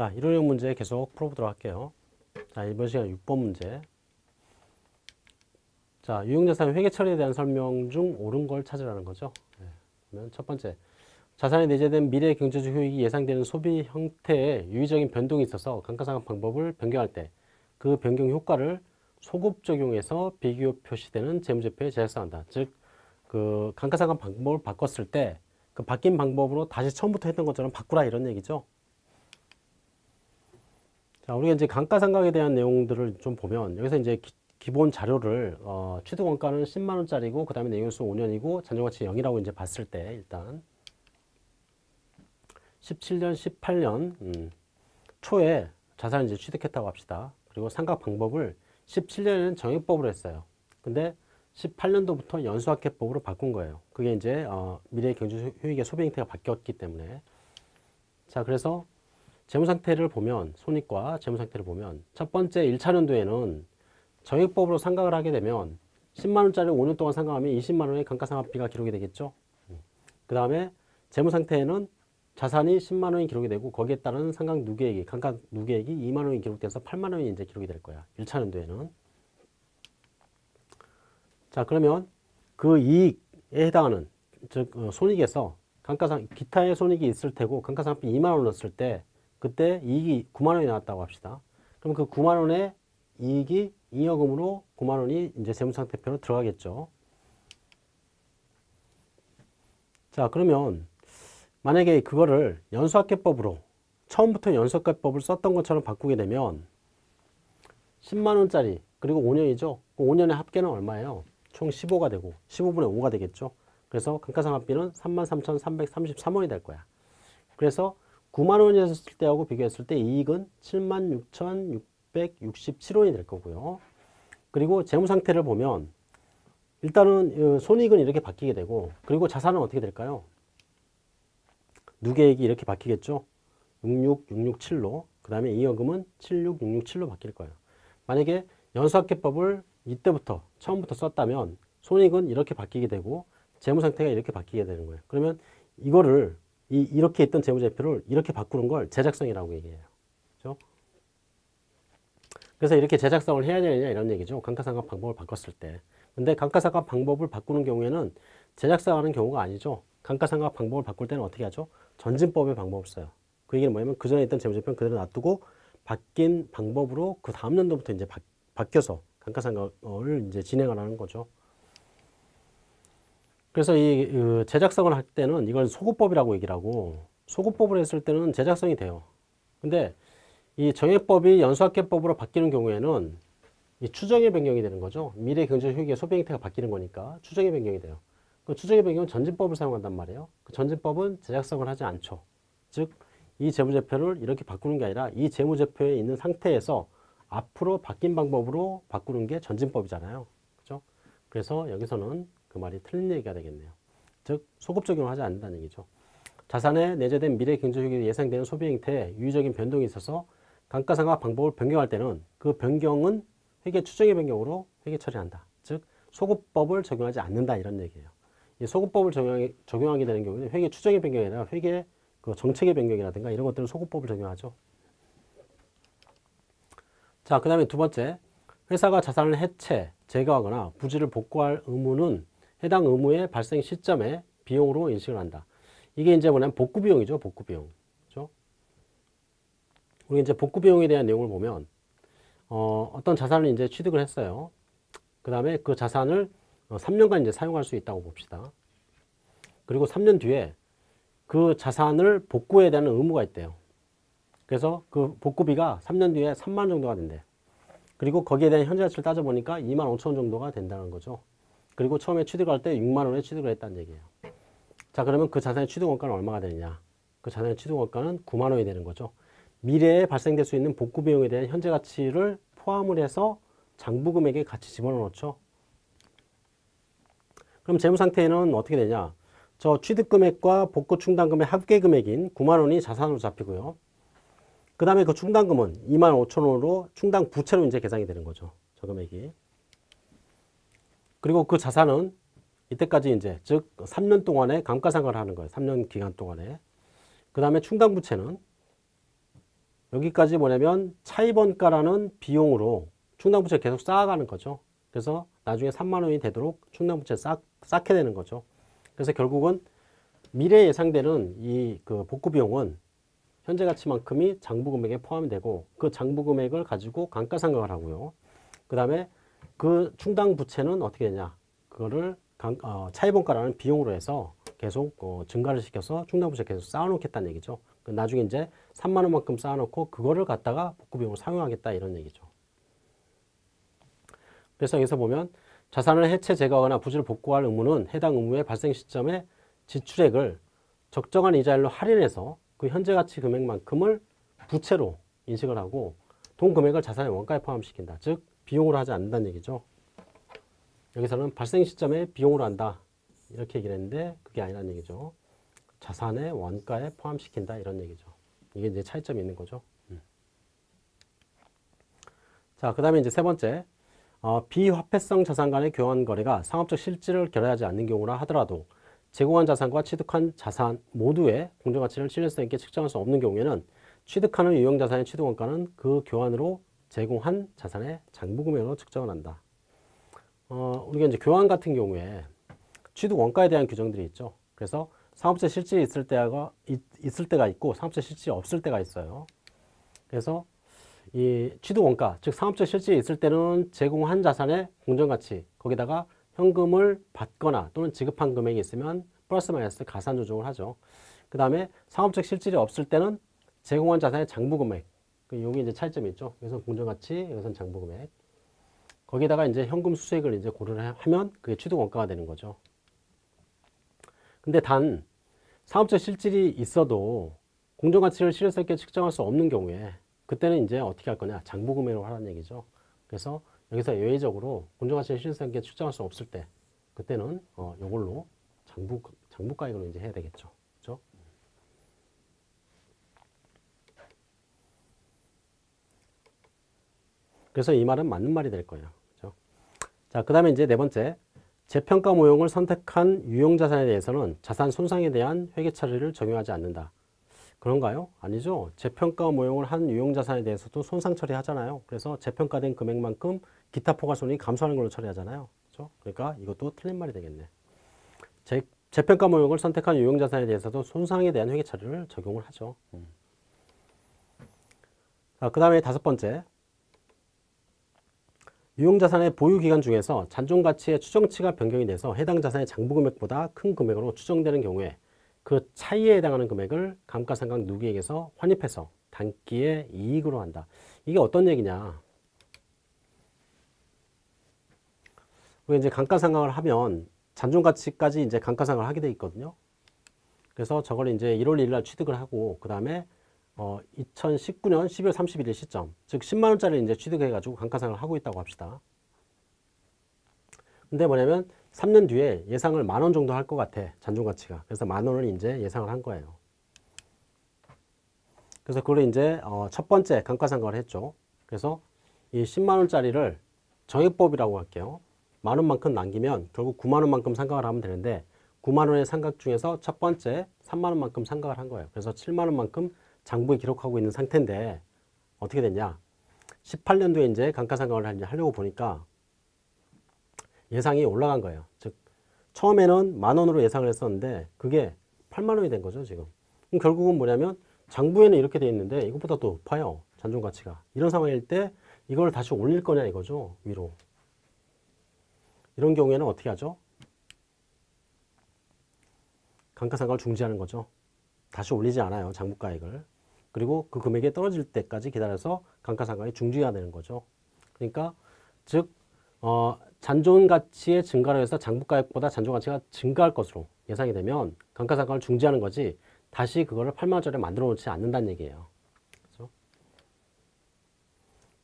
자, 이론형 문제 계속 풀어보도록 할게요. 자, 이번 시간 6번 문제. 자, 유형자산 회계 처리에 대한 설명 중 옳은 걸 찾으라는 거죠. 네. 그러면 첫 번째. 자산에 내재된 미래 경제적 효익이 예상되는 소비 형태에 유의적인 변동이 있어서 감가상각 방법을 변경할 때 그 변경 효과를 소급 적용해서 비교 표시되는 재무제표에 제작성한다. 즉, 그 감가상각 방법을 바꿨을 때 그 바뀐 방법으로 다시 처음부터 했던 것처럼 바꾸라 이런 얘기죠. 자, 우리가 이제 감가상각에 대한 내용들을 좀 보면 여기서 이제 기, 본 자료를 어, 취득 원가는 10만 원짜리고 그다음에 내용수 5년이고 잔존가치 0이라고 이제 봤을 때 일단 17년, 18년 음, 초에 자산을 이제 취득했다고 합시다. 그리고 상각 방법을 17년에는 정액법으로 했어요. 근데 18년도부터 연수학계법으로 바꾼 거예요. 그게 이제 어, 미래 경제 효익의 소비 형태가 바뀌었기 때문에 자 그래서 재무 상태를 보면 손익과 재무 상태를 보면 첫 번째 1차년도에는 정액법으로 상각을 하게 되면 10만 원짜리 5년 동안 상각하면 20만 원의 감가상각비가 기록이 되겠죠. 그 다음에 재무 상태에는 자산이 10만 원이 기록이 되고 거기에 따른 상각 누계액이 감가 누계액이 2만 원이 기록돼서 8만 원이 이제 기록이 될 거야. 1차년도에는. 자, 그러면 그 이익에 해당하는 즉 어, 손익에서 감가상 기타의 손익이 있을 테고 감가상각비 2만 원 넣었을 때 그때 이익이 9만 원이 나왔다고 합시다. 그럼 그 9만 원의 이익이 잉여금으로 9만 원이 이제 재무상태표로 들어가겠죠. 자, 그러면 만약에 그거를 연수학계법으로 처음부터 연수학계법을 썼던 것처럼 바꾸게 되면 10만 원짜리 그리고 5년이죠. 5년의 합계는 얼마예요? 총 15가 되고 15분의 5가 되겠죠. 그래서 감가상각비는 33,333원이 될 거야. 그래서 9만 원이었을 때하고 비교했을 때 이익은 76,667원이 될 거고요. 그리고 재무 상태를 보면 일단은 손익은 이렇게 바뀌게 되고 그리고 자산은 어떻게 될까요? 누계액이 이렇게 바뀌겠죠. 66667로 그 다음에 이여금은 76667로 바뀔 거예요. 만약에 연수학계법을 이때부터 처음부터 썼다면 손익은 이렇게 바뀌게 되고 재무 상태가 이렇게 바뀌게 되는 거예요. 그러면 이거를 이, 이렇게 있던 재무제표를 이렇게 바꾸는 걸 제작성이라고 얘기해요. 그죠? 그래서 이렇게 제작성을 해야 되느냐 이런 얘기죠. 감가상각 방법을 바꿨을 때. 근데 감가상각 방법을 바꾸는 경우에는 제작성하는 경우가 아니죠. 감가상각 방법을 바꿀 때는 어떻게 하죠? 전진법의 방법을 써요. 그 얘기는 뭐냐면 그 전에 있던 재무제표는 그대로 놔두고 바뀐 방법으로 그 다음 년도부터 이제 바, 바뀌어서 감가상각을 이제 진행을 하는 거죠. 그래서 이 그 제작성을 할 때는 이걸 소급법이라고 얘기를 하고 소급법을 했을 때는 제작성이 돼요. 근데 이 정액법이 연수학계법으로 바뀌는 경우에는 이 추정의 변경이 되는 거죠. 미래 경제 효익의 소비 형태가 바뀌는 거니까 추정의 변경이 돼요. 그 추정의 변경은 전진법을 사용한단 말이에요. 그 전진법은 제작성을 하지 않죠. 즉, 이 재무제표를 이렇게 바꾸는 게 아니라 이 재무제표에 있는 상태에서 앞으로 바뀐 방법으로 바꾸는 게 전진법이잖아요. 그죠? 그래서 여기서는 그 말이 틀린 얘기가 되겠네요. 즉, 소급 적용을 하지 않는다는 얘기죠. 자산에 내재된 미래 경제 효익이 예상되는 소비 형태에 유의적인 변동이 있어서 감가상각 방법을 변경할 때는 그 변경은 회계 추정의 변경으로 회계 처리한다. 즉, 소급법을 적용하지 않는다 이런 얘기예요. 이 소급법을 적용하게, 적용하 게 되는 경우는 회계 추정의 변경이 아니라 회계 그 정책의 변경이라든가 이런 것들은 소급법을 적용하죠. 자, 그 다음에 두 번째, 회사가 자산을 해체, 제거하거나 부지를 복구할 의무는 해당 의무의 발생 시점에 비용으로 인식을 한다. 이게 이제 뭐냐면 복구 비용이죠, 복구 비용. 그죠? 우리 이제 복구 비용에 대한 내용을 보면, 어, 어떤 자산을 이제 취득을 했어요. 그 다음에 그 자산을 3년간 어, 이제 사용할 수 있다고 봅시다. 그리고 3년 뒤에 그 자산을 복구해야 되는 의무가 있대요. 그래서 그 복구비가 3년 뒤에 3만 원 정도가 된대. 그리고 거기에 대한 현재 가치를 따져보니까 2만 5천 원 정도가 된다는 거죠. 그리고 처음에 취득할 때 6만 원에 취득을 했다는 얘기예요. 자 그러면 그 자산의 취득 원가는 얼마가 되느냐. 그 자산의 취득 원가는 9만 원이 되는 거죠. 미래에 발생될 수 있는 복구 비용에 대한 현재 가치를 포함을 해서 장부 금액에 같이 집어넣죠. 그럼 재무 상태는 어떻게 되냐? 저 취득 금액과 복구 충당 금액 합계 금액인 9만 원이 자산으로 잡히고요. 그 다음에 그 충당금은 2만 5천 원으로 충당 부채로 이제 계산이 되는 거죠. 저 금액이. 그리고 그 자산은 이때까지 이제 즉 3년 동안에 감가상각을 하는 거예요. 3년 기간 동안에. 그 다음에 충당 부채는 여기까지 뭐냐면 차입원가라는 비용으로 충당부채 계속 쌓아가는 거죠. 그래서 나중에 3만 원이 되도록 충당부채 쌓, 쌓게 되는 거죠. 그래서 결국은 미래 예상되는 이 그 복구 비용은 현재 가치만큼이 장부 금액에 포함되고 그 장부 금액을 가지고 감가상각을 하고요. 그 다음에 그 충당 부채는 어떻게 되냐? 그거를 강, 어, 차입원가라는 비용으로 해서 계속 어, 증가를 시켜서 충당 부채 계속 쌓아놓겠다는 얘기죠. 그 나중에 이제 3만 원만큼 쌓아놓고 그거를 갖다가 복구 비용으로 사용하겠다 이런 얘기죠. 그래서 여기서 보면 자산을 해체 제거하거나 부지를 복구할 의무는 해당 의무의 발생 시점에 지출액을 적정한 이자율로 할인해서 그 현재 가치 금액만큼을 부채로 인식을 하고 돈 금액을 자산의 원가에 포함시킨다. 즉 비용으로 하지 않는다는 얘기죠. 여기서는 발생 시점에 비용으로 한다. 이렇게 얘기를 했는데 그게 아니라는 얘기죠. 자산의 원가에 포함시킨다 이런 얘기죠. 이게 이제 차이점이 있는 거죠. 음. 자, 그 다음에 이제 세 번째. 어, 비화폐성 자산 간의 교환 거래가 상업적 실질을 결여하지 않는 경우라 하더라도 제공한 자산과 취득한 자산 모두의 공정가치를 신뢰성 있게 측정할 수 없는 경우에는 취득하는 유형자산의 취득원가는 그 교환으로 제공한 자산의 장부금액으로 측정을 한다. 어, 우리가 이제 교환 같은 경우에 취득 원가에 대한 규정들이 있죠. 그래서 상업재 실질이 있을 때가 있을 때가 있고 상업재 실질이 없을 때가 있어요. 그래서 이 취득 원가, 즉 상업적 실질이 있을 때는 제공한 자산의 공정 가치, 거기다가 현금을 받거나 또는 지급한 금액이 있으면 플러스 마이너스 가산 조정을 하죠. 그 다음에 상업적 실질이 없을 때는 제공한 자산의 장부 금액, 그 여기 이제 차이점이 있죠. 여기서 공정가치, 여기서는 장부 금액. 거기다가 이제 현금 수수액을 이제 고려를 하면 그게 취득 원가가 되는 거죠. 근데 단 상업적 실질이 있어도 공정가치를 실효성 있게 측정할 수 없는 경우에 그때는 이제 어떻게 할 거냐 장부금액으로 하라는 얘기죠 그래서 여기서 예외적으로 공정가치 실효성 있게 측정할 수 없을 때 그때는 어 요걸로 장부 장부가액으로 이제 해야 되겠죠 그래서 이 말은 맞는 말이 될 거예요 그죠 자 그 다음에 이제 네 번째 재평가 모형을 선택한 유용자산에 대해서는 자산 손상에 대한 회계 처리를 적용하지 않는다 그런가요? 아니죠. 재평가 모형을 한 유용자산에 대해서도 손상 처리하잖아요. 그래서 재평가된 금액만큼 기타 포괄손이 감소하는 걸로 처리하잖아요. 그렇죠? 그러니까 이것도 틀린 말이 되겠네. 재, 재평가 모형을 선택한 유용자산에 대해서도 손상에 대한 회계 처리를 적용을 하죠. 음. 자, 그 다음에 다섯 번째. 유용자산의 보유기간 중에서 잔존가치의 추정치가 변경이 돼서 해당 자산의 장부금액보다 큰 금액으로 추정되는 경우에 그 차이에 해당하는 금액을 감가상각 누기액에서 환입해서 단기의 이익으로 한다. 이게 어떤 얘기냐? 우리 이제 감가상각을 하면 잔존가치까지 이제 감가상각을 하게 돼 있거든요. 그래서 저걸 이제 1월 1일 날 취득을 하고 그 다음에 어 2019년 12월 31일 시점, 즉 10만 원짜리 이제 취득해 가지고 감가상각을 하고 있다고 합시다. 근데 뭐냐면 3년 뒤에 예상을 만 원 정도 할 것 같아. 잔존가치가. 그래서 만 원을 이제 예상을 한 거예요. 그래서 그걸 이제 어, 첫 번째 감가상각을 했죠. 그래서 이 10만 원짜리를 정액법이라고 할게요. 만 원만큼 남기면 결국 9만 원만큼 상각을 하면 되는데 9만 원의 상각 중에서 첫 번째 3만 원만큼 상각을 한 거예요. 그래서 7만 원만큼 장부에 기록하고 있는 상태인데 어떻게 됐냐? 18년도에 이제 감가상각을 하려고 보니까 예상이 올라간 거예요. 즉 처음에는 만 원으로 예상을 했었는데 그게 8만 원이 된 거죠 지금. 그럼 결국은 뭐냐면 장부에는 이렇게 돼 있는데 이것보다 더 높아요. 잔존 가치가. 이런 상황일 때 이걸 다시 올릴 거냐 이거죠 위로. 이런 경우에는 어떻게 하죠? 감가상각을 중지하는 거죠. 다시 올리지 않아요 장부가액을. 그리고 그 금액이 떨어질 때까지 기다려서 감가상각이 중지해야 되는 거죠. 그러니까 즉 어, 잔존 가치의 증가로 해서 장부가액보다 잔존 가치가 증가할 것으로 예상이 되면 감가상각을 중지하는 거지 다시 그거를 8만 원짜리 만들어 놓지 않는다는 얘기예요. 그렇죠?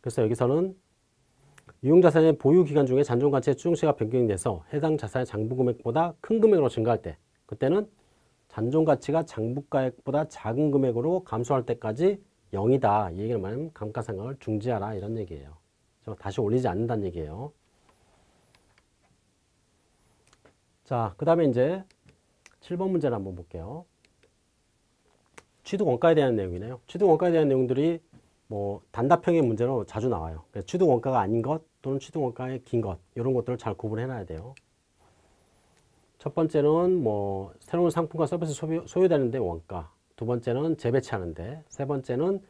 그래서 여기서는 유용자산의 보유 기간 중에 잔존 가치의 추정치가 변경이 돼서 해당 자산의 장부 금액보다 큰 금액으로 증가할 때 그때는 잔존 가치가 장부가액보다 작은 금액으로 감소할 때까지 0이다. 이 얘기를 말하면 감가상각을 중지하라 이런 얘기예요. 다시 올리지 않는다는 얘기예요. 자, 그 다음에 이제 7번 문제를 한번 볼게요. 취득 원가에 대한 내용이네요. 취득 원가에 대한 내용들이 뭐 단답형의 문제로 자주 나와요. 그래서 취득 원가가 아닌 것 또는 취득 원가의 긴 것 이런 것들을 잘 구분해 놔야 돼요. 첫 번째는 뭐 새로운 상품과 서비스 소비, 소요 되는데 원가. 두 번째는 재배치하는데. 세 번째는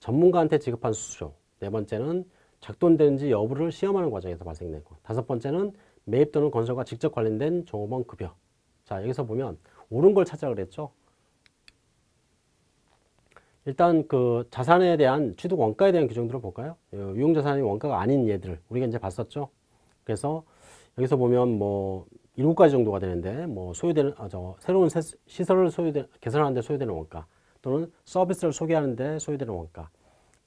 전문가한테 지급한 수수료. 네 번째는 작동되는지 여부를 시험하는 과정에서 발생되고. 다섯 번째는 매입 또는 건설과 직접 관련된 종업원 급여. 자 여기서 보면 옳은 걸 찾아 그랬죠. 일단 그 자산에 대한 취득 원가에 대한 규정들을 볼까요? 어, 유용자산이 원가가 아닌 예들 우리가 이제 봤었죠. 그래서 여기서 보면 뭐 일곱 가지 정도가 되는데 뭐 소요되는 아, 저 새로운 세, 시설을 소유되 개선하는데 소요되는 원가 또는 서비스를 소개하는데 소요되는 원가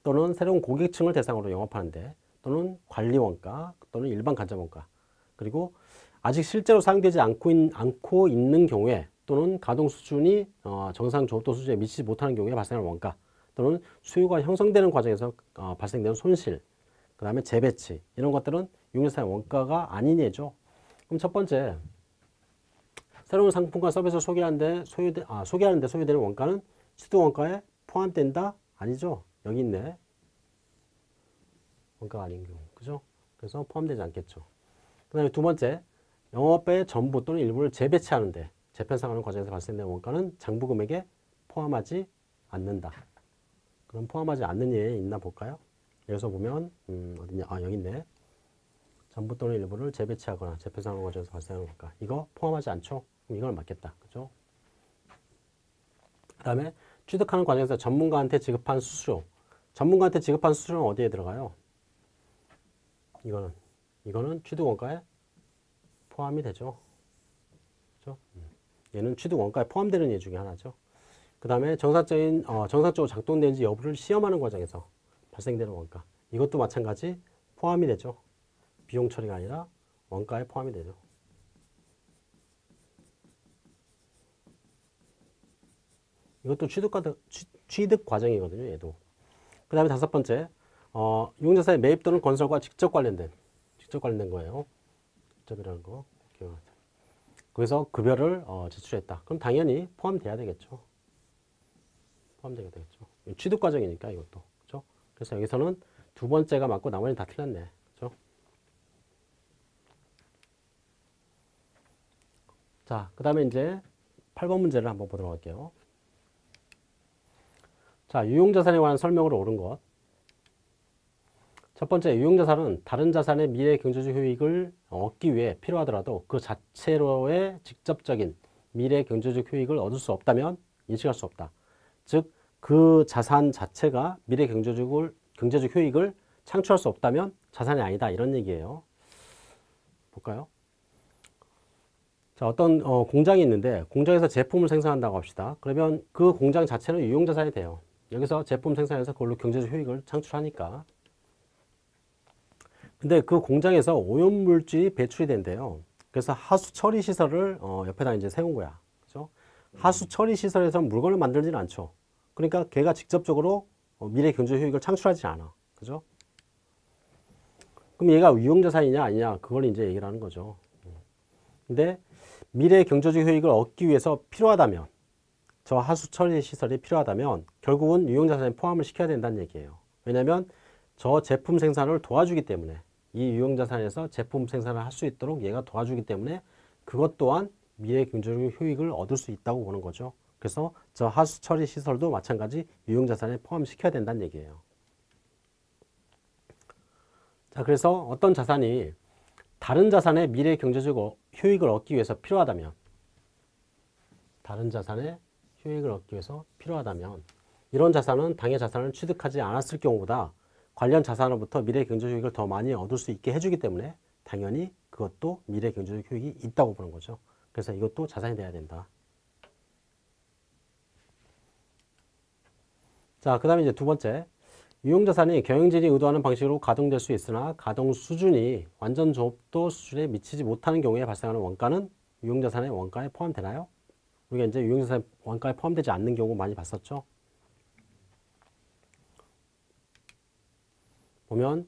또는 새로운 고객층을 대상으로 영업하는데 또는 관리 원가 또는 일반 간접 원가 그리고 아직 실제로 사용되지 않고, 있, 않고 있는 경우에 또는 가동 수준이 어, 정상 조업도 수준에 미치지 못하는 경우에 발생하는 원가 또는 수요가 형성되는 과정에서 어, 발생되는 손실 그 다음에 재배치 이런 것들은 유용자산의 원가가 아닌 예죠. 그럼 첫 번째 새로운 상품과 서비스를 소개하는데 소요되, 아, 소개하는데 소요되는 원가는 시도 원가에 포함된다? 아니죠. 여기 있네. 원가가 아닌 경우. 그죠? 그래서 포함되지 않겠죠. 그 다음에 두 번째 영업의 전부 또는 일부를 재배치하는데 재편상하는 과정에서 발생되는 원가는 장부 금액에 포함하지 않는다. 그럼 포함하지 않는 예 있나 볼까요? 여기서 보면 음, 어디냐? 아 여기 있네. 전부 또는 일부를 재배치하거나 재편상하는 과정에서 발생하는 원가. 이거 포함하지 않죠? 그럼 이걸 맞겠다. 그죠? 그 다음에 취득하는 과정에서 전문가한테 지급한 수수료. 전문가한테 지급한 수수료는 어디에 들어가요? 이거는 이거는 취득 원가에 포함이 되죠. 그죠? 음. 얘는 취득 원가에 포함되는 예 중에 하나죠. 그 다음에 정상적인 어, 정상적으로 작동되는지 여부를 시험하는 과정에서 발생되는 원가. 이것도 마찬가지 포함이 되죠. 비용 처리가 아니라 원가에 포함이 되죠. 이것도 취득과 취득 과정이거든요. 얘도. 그 다음에 다섯 번째, 어, 유용자산의 매입 또는 건설과 직접 관련된 직접 관련된 거예요. 직접이라는 거 기억하세요. 그래서 급여를 어, 제출했다. 그럼 당연히 포함돼야 되겠죠. 포함되게 되겠죠. 취득 과정이니까 이것도 그렇죠. 그래서 여기서는 두 번째가 맞고 나머지는 다 틀렸네. 그렇죠. 자, 그 다음에 이제 8번 문제를 한번 보도록 할게요. 자, 유용자산에 관한 설명으 옳은 것. 첫 번째, 유용자산은 다른 자산의 미래 경제적 효익을 얻기 위해 필요하더라도 그 자체로의 직접적인 미래 경제적 효익을 얻을 수 없다면 인식할 수 없다. 즉, 그 자산 자체가 미래 경제적을, 경제적 효익을 창출할 수 없다면 자산이 아니다. 이런 얘기예요. 볼까요? 자, 어떤 어, 공장이 있는데 공장에서 제품을 생산한다고 합시다. 그러면 그 공장 자체는 유용자산이 돼요. 여기서 제품 생산해서 그걸로 경제적 효익을 창출하니까. 근데 그 공장에서 오염물질이 배출이 된대요. 그래서 하수 처리 시설을 어, 옆에다 이제 세운 거야. 그죠? 하수 처리 시설에서 물건을 만들지는 않죠. 그러니까 걔가 직접적으로 어, 미래 경제 효익을 창출하지 않아. 그죠? 그럼 얘가 유용자산이냐 아니냐 그걸 이제 얘기를 하는 거죠. 근데 미래 경제적 효익을 얻기 위해서 필요하다면 저 하수 처리 시설이 필요하다면 결국은 유용자산에 포함을 시켜야 된다는 얘기예요. 왜냐하면 저 제품 생산을 도와주기 때문에 이 유용자산에서 제품 생산을 할 수 있도록 얘가 도와주기 때문에 그것 또한 미래 경제적 효익을 얻을 수 있다고 보는 거죠. 그래서 저 하수 처리 시설도 마찬가지 유용자산에 포함시켜야 된다는 얘기예요. 자, 그래서 어떤 자산이 다른 자산의 미래 경제적 효익을 얻기 위해서 필요하다면 다른 자산의 효익을 얻기 위해서 필요하다면 이런 자산은 당해 자산을 취득하지 않았을 경우보다 관련 자산으로부터 미래 경제적 효익을 더 많이 얻을 수 있게 해주기 때문에 당연히 그것도 미래 경제적 효익이 있다고 보는 거죠. 그래서 이것도 자산이 돼야 된다. 자, 그 다음에 이제 두 번째. 유용자산이 경영진이 의도하는 방식으로 가동될 수 있으나 가동 수준이 완전 조업도 수준에 미치지 못하는 경우에 발생하는 원가는 유용자산의 원가에 포함되나요? 우리가 이제 유용자산 원가에 포함되지 않는 경우 많이 봤었죠. 보면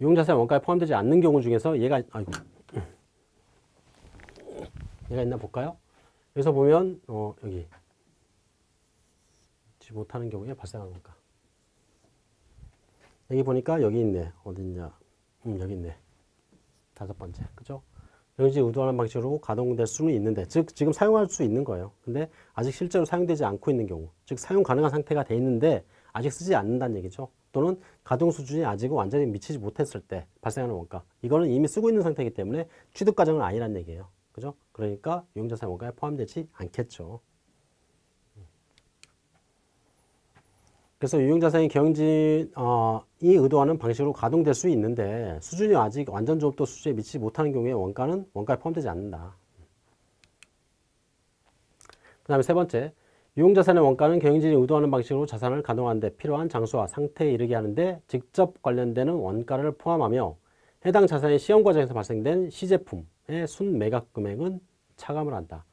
유용자산 원가에 포함되지 않는 경우 중에서 얘가 아이고 얘가 있나 볼까요? 여기서 보면 어, 여기 지 못하는 경우에 발생하는 원가. 여기 보니까 여기 있네. 어딨냐. 음, 여기 있네. 다섯 번째. 그죠? 영지 의도하는 방식으로 가동될 수는 있는데, 즉, 지금 사용할 수 있는 거예요. 근데 아직 실제로 사용되지 않고 있는 경우, 즉, 사용 가능한 상태가 돼 있는데, 아직 쓰지 않는다는 얘기죠. 또는 가동 수준이 아직 완전히 미치지 못했을 때 발생하는 원가. 이거는 이미 쓰고 있는 상태이기 때문에 취득 과정은 아니란 얘기예요. 그죠? 그러니까 유용자산 원가에 포함되지 않겠죠. 그래서 유용자산이 경진이 어, 의도하는 방식으로 가동될 수 있는데 수준이 아직 완전 조업도 수준에 미치지 못하는 경우에 원가는 원가에 포함되지 않는다. 그 다음에 세 번째, 유용자산의 원가는 경영진이 의도하는 방식으로 자산을 가동하는 데 필요한 장소와 상태에 이르게 하는데 직접 관련되는 원가를 포함하며 해당 자산의 시험 과정에서 발생된 시제품의 순 매각 금액은 차감을 한다.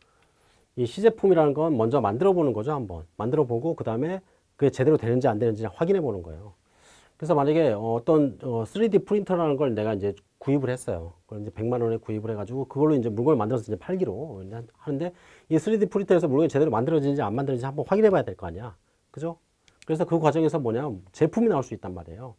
이 시제품이라는 건 먼저 만들어 보는 거죠, 한번. 만들어 보고 그 다음에 그게 제대로 되는지 안 되는지 확인해 보는 거예요. 그래서 만약에 어떤 3D 프린터라는 걸 내가 이제 구입을 했어요. 그걸 이제 100만 원에 구입을 해가지고 그걸로 이제 물건을 만들어서 이제 팔기로 하는데 이 3D 프린터에서 물건이 제대로 만들어지는지 안 만들어지는지 한번 확인해 봐야 될 거 아니야. 그죠? 그래서 그 과정에서 뭐냐 제품이 나올 수 있단 말이에요.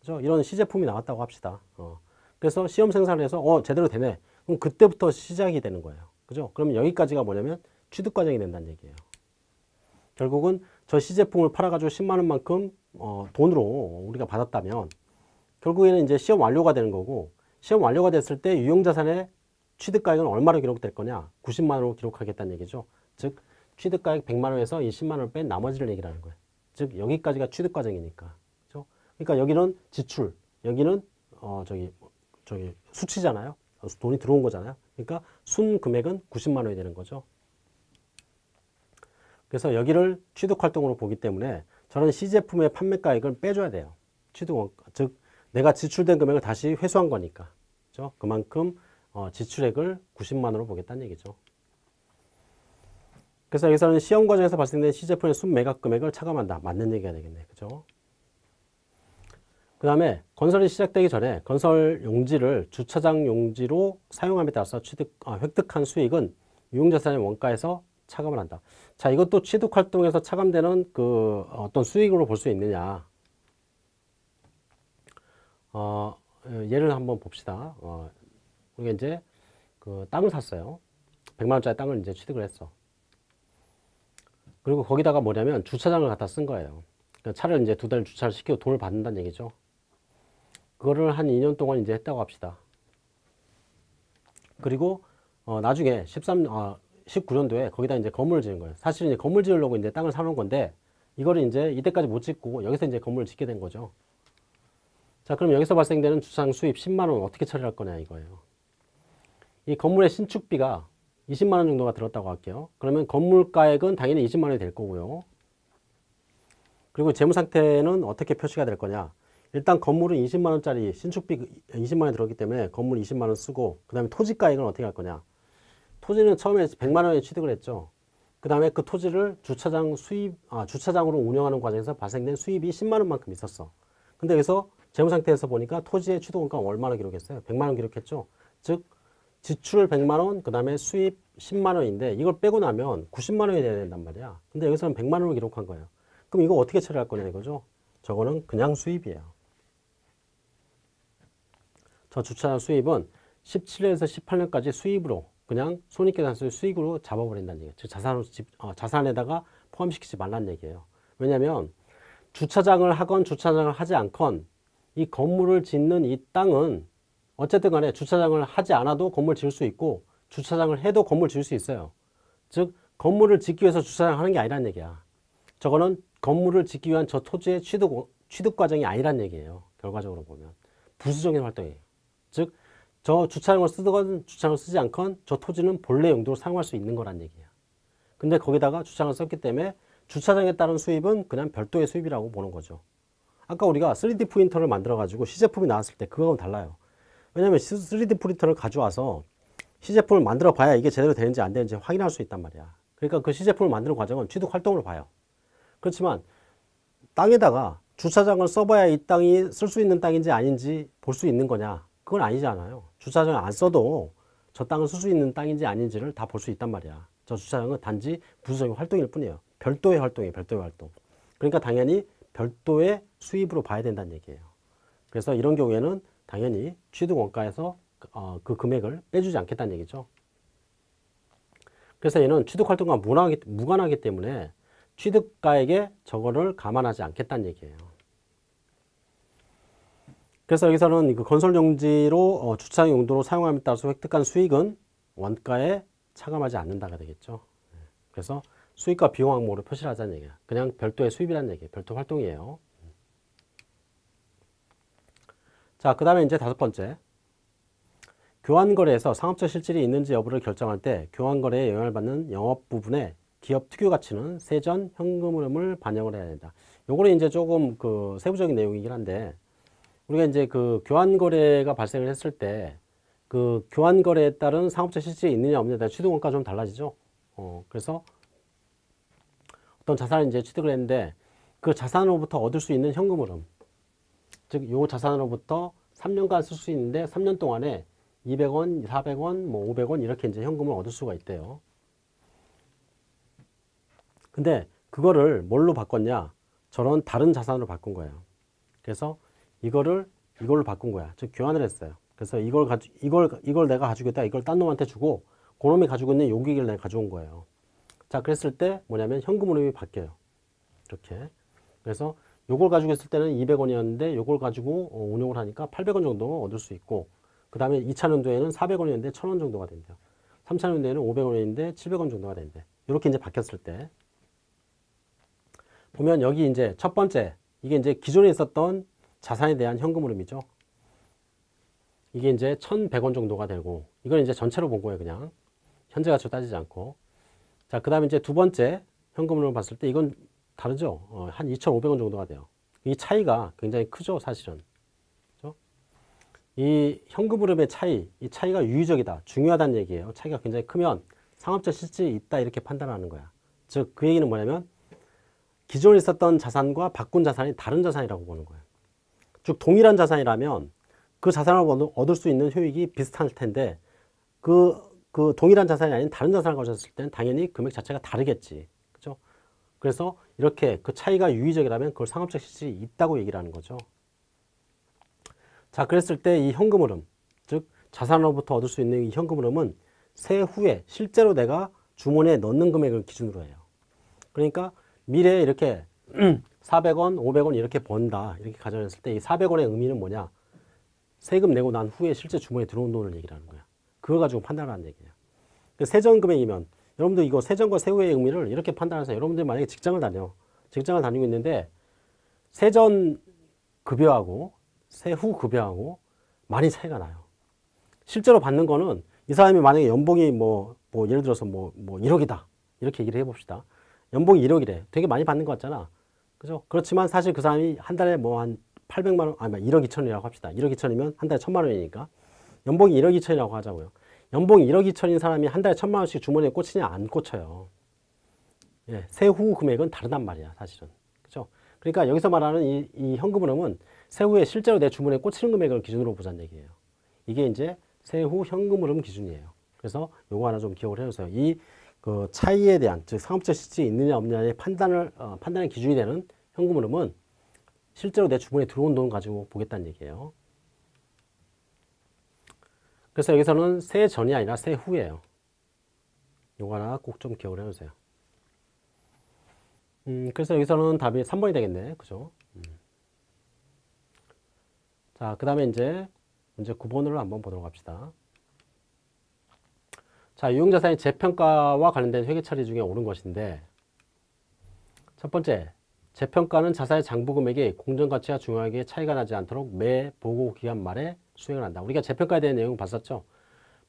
그죠? 이런 시제품이 나왔다고 합시다. 어. 그래서 시험 생산을 해서 어 제대로 되네. 그럼 그때부터 시작이 되는 거예요. 그죠? 그러면 여기까지가 뭐냐면 취득 과정이 된다는 얘기예요. 결국은 저 시제품을 팔아가지고 10만 원 만큼 어, 돈으로 우리가 받았다면 결국에는 이제 시험 완료가 되는 거고 시험 완료가 됐을 때 유용자산의 취득가액은 얼마로 기록될 거냐? 90만 원으로 기록하겠다는 얘기죠. 즉 취득가액 100만 원에서 이 10만 원을 뺀 나머지를 얘기하는 거예요. 즉 여기까지가 취득 과정이니까. 그렇죠? 그러니까 여기는 지출, 여기는 어 저기 저기 수치잖아요. 돈이 들어온 거잖아요. 그러니까 순 금액은 90만 원이 되는 거죠. 그래서 여기를 취득 활동으로 보기 때문에 저는 시제품의 판매가액을 빼줘야 돼요. 취득 원가, 즉 내가 지출된 금액을 다시 회수한 거니까. 그죠? 그만큼 어, 지출액을 90만 원으로 보겠다는 얘기죠. 그래서 여기서는 시험 과정에서 발생된 시제품의 순매각 금액을 차감한다. 맞는 얘기가 되겠네. 그죠? 그 다음에 건설이 시작되기 전에 건설 용지를 주차장 용지로 사용함에 따라서 취득, 아, 획득한 수익은 유용자산의 원가에서 차감을 한다. 자, 이것도 취득 활동에서 차감되는 그 어떤 수익으로 볼 수 있느냐. 어, 예를 한번 봅시다. 어, 우리가 이제 그 땅을 샀어요. 100만 원짜리 땅을 이제 취득을 했어. 그리고 거기다가 뭐냐면 주차장을 갖다 쓴 거예요. 그러니까 차를 이제 두 달 주차를 시키고 돈을 받는다는 얘기죠. 그거를 한 2년 동안 이제 했다고 합시다. 그리고 어, 나중에 13, 어, 19년도에 거기다 이제 건물을 지은 거예요. 사실은 이제 건물 지으려고 이제 땅을 사놓은 건데 이거를 이제 이때까지 못 짓고 여기서 이제 건물을 짓게 된 거죠. 자, 그럼 여기서 발생되는 주차장 수입 10만 원 어떻게 처리할 거냐 이거예요. 이 건물의 신축비가 20만 원 정도가 들었다고 할게요. 그러면 건물가액은 당연히 20만 원이 될 거고요. 그리고 재무 상태는 어떻게 표시가 될 거냐? 일단 건물은 20만 원짜리 신축비 20만 원이 들었기 때문에 건물 20만 원 쓰고 그 다음에 토지가액은 어떻게 할 거냐? 토지는 처음에 100만 원에 취득을 했죠. 그 다음에 그 토지를 주차장 수입, 아, 주차장으로 운영하는 과정에서 발생된 수입이 10만 원만큼 있었어. 근데 여기서 재무 상태에서 보니까 토지의 취득원가 얼마나 기록했어요? 100만 원 기록했죠. 즉 지출 100만 원, 그 다음에 수입 10만 원인데 이걸 빼고 나면 90만 원이 돼야 된단 말이야. 근데 여기서는 100만 원을 기록한 거예요. 그럼 이거 어떻게 처리할 거냐 이거죠? 저거는 그냥 수입이에요. 저 주차장 수입은 17년에서 18년까지 수입으로 그냥 손익계산서의 수익으로 잡아버린다는 얘기예요. 즉 자산으로 집, 어, 자산에다가 포함시키지 말라는 얘기예요. 왜냐하면 주차장을 하건 주차장을 하지 않건 이 건물을 짓는 이 땅은 어쨌든 간에 주차장을 하지 않아도 건물 지을 수 있고 주차장을 해도 건물 지을 수 있어요. 즉 건물을 짓기 위해서 주차장 하는 게 아니란 얘기야. 저거는 건물을 짓기 위한 저 토지의 취득, 취득 과정이 아니란 얘기예요. 결과적으로 보면. 부수적인 활동이에요. 즉 저 주차장을 쓰건 주차장을 쓰지 않건 저 토지는 본래 용도로 사용할 수 있는 거란 얘기야. 근데 거기다가 주차장을 썼기 때문에 주차장에 따른 수입은 그냥 별도의 수입이라고 보는 거죠. 아까 우리가 3D 프린터를 만들어 가지고 시제품이 나왔을 때 그거하고는 달라요. 왜냐면 3D 프린터를 가져와서 시제품을 만들어 봐야 이게 제대로 되는지 안 되는지 확인할 수 있단 말이야. 그러니까 그 시제품을 만드는 과정은 취득 활동을 봐요. 그렇지만 땅에다가 주차장을 써봐야 이 땅이 쓸 수 있는 땅인지 아닌지 볼 수 있는 거냐? 그건 아니잖아요. 주차장을 안 써도 저 땅을 쓸수 있는 땅인지 아닌지를 다 볼 수 있단 말이야. 저 주차장은 단지 부수적인 활동일 뿐이에요. 별도의 활동이에요. 별도의 활동. 그러니까 당연히 별도의 수입으로 봐야 된다는 얘기예요. 그래서 이런 경우에는 당연히 취득 원가에서 어, 그 금액을 빼주지 않겠다는 얘기죠. 그래서 얘는 취득 활동과 무관하기, 무관하기 때문에 취득가액에 저거를 감안하지 않겠다는 얘기예요. 그래서 여기서는 그 건설 용지로 어, 주차장 용도로 사용함에 따라서 획득한 수익은 원가에 차감하지 않는다가 되겠죠. 네. 그래서 수익과 비용 항목으로 표시를 하자는 얘기야. 그냥 별도의 수입이라는 얘기예요. 별도 활동이에요. 자, 그 다음에 이제 다섯 번째. 교환거래에서 상업적 실질이 있는지 여부를 결정할 때 교환거래에 영향을 받는 영업 부분에 기업 특유 가치는 세전 현금 흐름을 반영을 해야 된다. 요거는 이제 조금 그 세부적인 내용이긴 한데 우리가 이제 그 교환거래가 발생을 했을 때 그 교환거래에 따른 상업적 실질이 있느냐 없느냐에 따라 취득원가가 좀 달라지죠. 어, 그래서 어떤 자산을 이제 취득을 했는데 그 자산으로부터 얻을 수 있는 현금 흐름 즉, 요 자산으로부터 3년간 쓸 수 있는데 3년 동안에 200원, 400원, 뭐 500원 이렇게 이제 현금을 얻을 수가 있대요. 근데 그거를 뭘로 바꿨냐? 저런 다른 자산으로 바꾼 거예요. 그래서 이거를 이걸로 바꾼 거야. 즉 교환을 했어요. 그래서 이걸 가지 이걸 이걸 내가 가지고 있다. 이걸 딴 놈한테 주고 그놈이 가지고 있는 요 기기를 내가 가져온 거예요. 자, 그랬을 때 뭐냐면 현금 흐름이 바뀌어요. 이렇게. 그래서 요걸 가지고 있을 때는 200원이었는데 요걸 가지고 어, 운용을 하니까 800원 정도 얻을 수 있고 그 다음에 2차 년도에는 400원이었는데 1000원 정도가 된대요. 3차 년도에는 500원이었는데 700원 정도가 된대. 이렇게 이제 바뀌었을 때 보면 여기 이제 첫 번째 이게 이제 기존에 있었던 자산에 대한 현금 흐름이죠. 이게 이제 1,100원 정도가 되고 이건 이제 전체로 본 거예요, 그냥. 현재 가치로 따지지 않고. 자, 그다음에 이제 두 번째 현금 흐름을 봤을 때 이건 다르죠. 어, 한 2,500원 정도가 돼요. 이 차이가 굉장히 크죠, 사실은. 그렇죠? 이 현금 흐름의 차이, 이 차이가 유의적이다, 중요하다는 얘기예요. 차이가 굉장히 크면 상업적 실질이 있다 이렇게 판단하는 거야. 즉, 그 얘기는 뭐냐면 기존에 있었던 자산과 바꾼 자산이 다른 자산이라고 보는 거예요. 즉 동일한 자산이라면 그 자산을 얻을 수 있는 효익이 비슷할 텐데 그, 그 동일한 자산이 아닌 다른 자산을 가졌을 때는 당연히 금액 자체가 다르겠지. 그죠? 그래서 이렇게 그 차이가 유의적이라면 그걸 상업적 실질이 있다고 얘기를 하는 거죠. 자, 그랬을 때 이 현금 흐름, 즉 자산으로부터 얻을 수 있는 이 현금 흐름은 세후에 실제로 내가 주머니에 넣는 금액을 기준으로 해요. 그러니까 미래에 이렇게 400원, 500원 이렇게 번다. 이렇게 가정했을 때이 400원의 의미는 뭐냐? 세금 내고 난 후에 실제 주머니에 들어온 돈을 얘기를 하는 거야. 그걸 가지고 판단하는 얘기야. 그 세전 금액이면 여러분들 이거 세전과 세후의 의미를 이렇게 판단해서 여러분들 만약에 직장을 다녀. 직장을 다니고 있는데 세전 급여하고 세후 급여하고 많이 차이가 나요. 실제로 받는 거는 이 사람이 만약에 연봉이 뭐, 뭐 예를 들어서 뭐, 뭐 1억이다. 이렇게 얘기를 해봅시다. 연봉이 1억이래. 되게 많이 받는 것 같잖아. 그죠? 그렇지만 사실 그 사람이 한 달에 뭐 한 800만 원, 아니 1억 2천이라고 합시다. 1억 2천이면 한 달에 1000만 원이니까. 연봉이 1억 2천이라고 하자고요. 연봉이 1억 2천인 사람이 한 달에 1000만 원씩 주머니에 꽂히냐 안 꽂혀요. 예, 세후 금액은 다르단 말이야, 사실은. 그죠? 그러니까 여기서 말하는 이, 이 현금 흐름은 세후에 실제로 내 주머니에 꽂히는 금액을 기준으로 보자는 얘기예요. 이게 이제 세후 현금 흐름 기준이에요. 그래서 요거 하나 좀 기억을 해주세요. 이 그 차이에 대한 즉 상업적 실질이 있느냐 없느냐의 판단을 어, 판단의 기준이 되는 현금 흐름은 실제로 내 주머니에 들어온 돈 가지고 보겠다는 얘기예요. 그래서 여기서는 세 전이 아니라 세 후예요. 요거 하나 꼭 좀 기억을 해주세요. 음, 그래서 여기서는 답이 3번이 되겠네. 그죠? 음. 자, 그 다음에 이제 문제 9번으로 한번 보도록 합시다. 자, 유용자산의 재평가와 관련된 회계 처리 중에 옳은 것인데 첫 번째, 재평가는 자산의 장부 금액이 공정가치와 중요하게 차이가 나지 않도록 매 보고 기간 말에 수행을 한다. 우리가 재평가에 대한 내용 봤었죠?